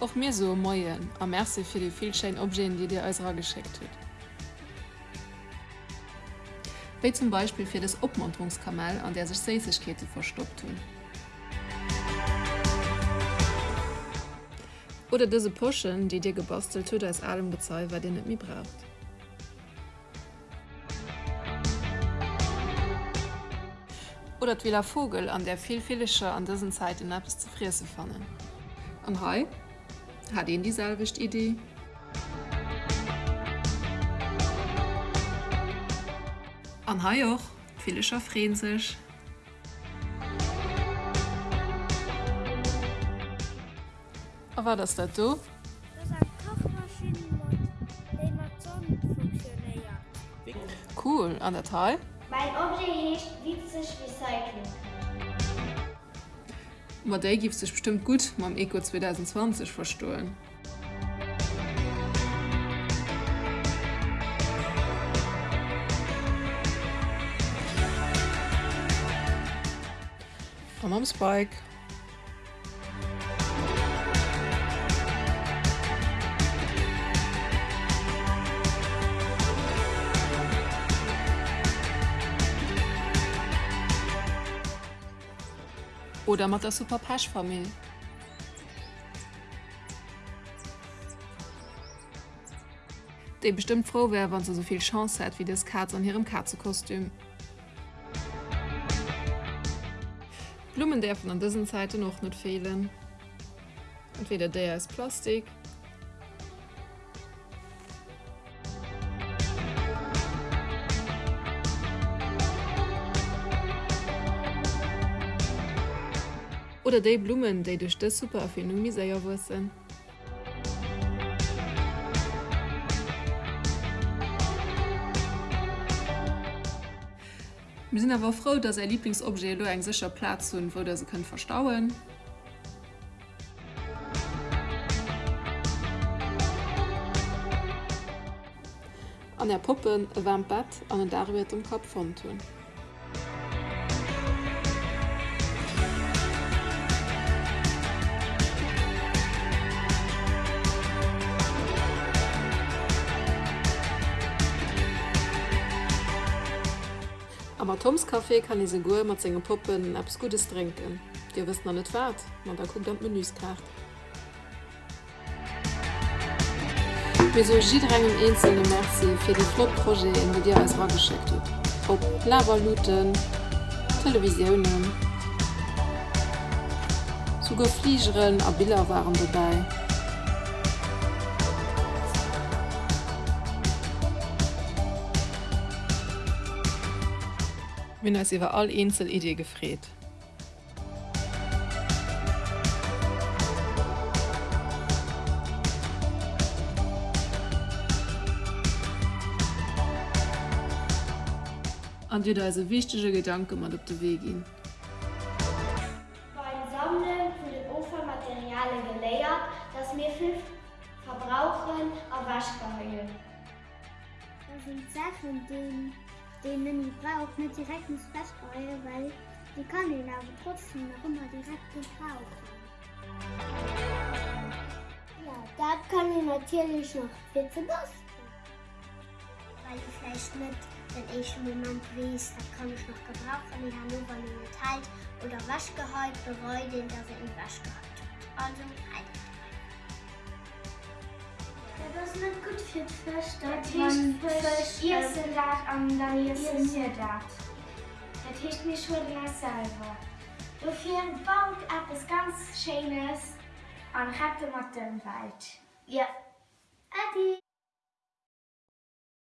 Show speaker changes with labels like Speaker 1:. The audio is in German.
Speaker 1: Auch mir so moien a Merzi fir die vielschein Objekte, die dir als geschickt huet. Wie zum Beispiel für das Obmunterungskamel, an der sich Seisigkete verstoppt hun. Oder diese Puschen, die dir gebastelt huet als allem bezahlt, weil den nicht mehr braucht. Oder wie Vogel an der vielfältiger an diesen Zeiten etwas zu frieren fangen. Und hi, hat ihn dieselbe Idee? An hai och Vilecher freen sech. A war das dat do? Cool an der Teil?
Speaker 2: Mein Objekt hecht witzig Recycling.
Speaker 1: Ma déi gift sech bestimmt gut mam Eco 2020 verstohlen. Am am Oder mat der super Paschfamilie. De bestimmt froh wär, wann sie so viel Chance hat wie das Katz an ihrem Katzekostüm. Blumen dürfen an diesen Seite noch nicht fehlen. Entweder der ist Plastik. Oder die Blumen, die durch das super Erfindung sehr wissen. Wir sind aber froh, dass er Lieblingsobjekt einen sicher Platz hat, wo sie können verstauen. An der Puppe ein warmes Bett und ein Dach wird im Kopf von tun. Aber Toms Kaffee kann ich segur mat zinge Puppen abs Gutes trinken. Dir wisst na net wat, man da guckt am Menüskart. Mesogidrengem einzelne Merci fir de Flotproje en wo Dir als war geschickt huet. Op Lavaluten, Televisionioen, Zuuge Fliegeren a Biller waren dabei. Min als iwwer all Insel Idee gefréet. An Di da se wichtege Gedanke mat op de we gin.
Speaker 2: Beim Sammeln von den Ufermaterialien geleiert, dass mir fünf verbrauchen a Waschgeheue.
Speaker 3: Das sind Sachen, die, man nicht braucht, nicht direkt ins Waschgeheue, weil die kann ihn aber trotzdem noch immer direkt gebrauchen.
Speaker 2: Ja, das kann ich natürlich noch bitte basteln.
Speaker 3: Weil ich vielleicht nicht den ersten Moment weiß, das kann ich noch gebrauchen. Ich habe nur weil ich nicht halt oder Waschgeheut bereue, den, dass er in Waschgeheut hat. Also, halt.
Speaker 2: Das ist nicht gut für Fisch.
Speaker 4: Das
Speaker 2: ähm,
Speaker 4: seid das und dann seid
Speaker 2: seid
Speaker 4: das. Heißt nicht schon selber. Dafür baut etwas ganz Schönes und rettet mit dem Wald.
Speaker 2: Ja. Adi.